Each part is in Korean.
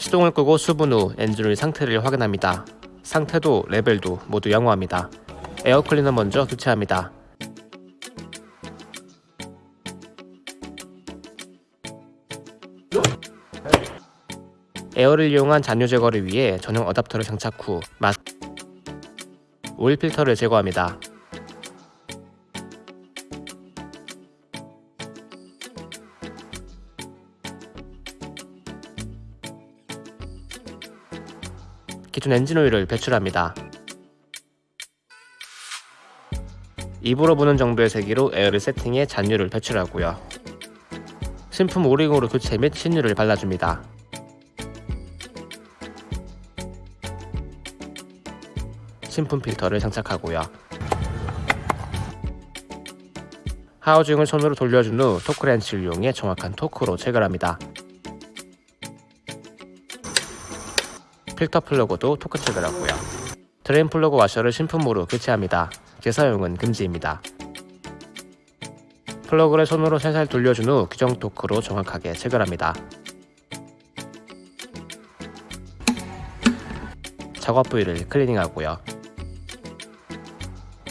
시동을 끄고 수분 후 엔진오일 상태를 확인합니다. 상태도 레벨도 모두 양호합니다. 에어클리너 먼저 교체합니다. 에어를 이용한 잔유 제거를 위해 전용 어댑터를 장착 후 맛... 오일 필터를 제거합니다. 기존 엔진오일을 배출합니다. 입으로 부는 정도의 세기로 에어를 세팅해 잔유를 배출하고요. 신품 오링으로 교체 및 신유를 발라줍니다. 신품 필터를 장착하고요. 하우징을 손으로 돌려준 후 토크렌치를 이용해 정확한 토크로 체결합니다. 필터 플러그도 토크 체결하고요. 드레인 플러그 와셔를 신품으로 교체합니다. 재사용은 금지입니다. 플러그를 손으로 살살 돌려준 후 규정 토크로 정확하게 체결합니다. 작업 부위를 클리닝하고요.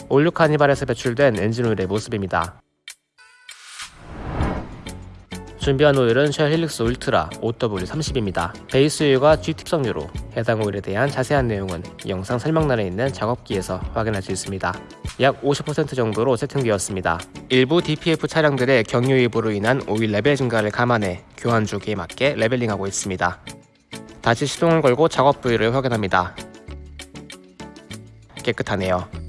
올 뉴 카니발에서 배출된 엔진오일의 모습입니다. 준비한 오일은 Shell Helix Ultra 0W30입니다. 베이스 오일과 G 특성유로 해당 오일에 대한 자세한 내용은 영상 설명란에 있는 작업기에서 확인할 수 있습니다. 약 50% 정도로 세팅되었습니다. 일부 DPF 차량들의 경유 유입으로 인한 오일 레벨 증가를 감안해 교환 주기에 맞게 leveling하고 있습니다. 다시 시동을 걸고 작업 부위를 확인합니다. 깨끗하네요.